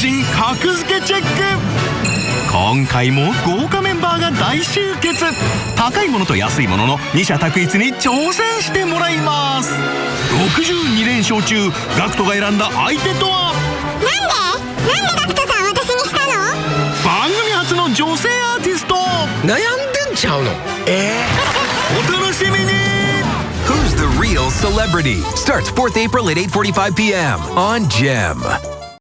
人格付けチェック今回も豪華メンバーが大集結。高いものと安いものの二者択一に挑戦してもらいます。62連勝中ガクトが選んだ相手とは？なんでなんでガクトさん私にしたの？番組初の女性アーティスト。悩んでんちゃうの？え？お楽しみに。Who's the real celebrity? Starts 4th April at 8:45 p.m. on Gem.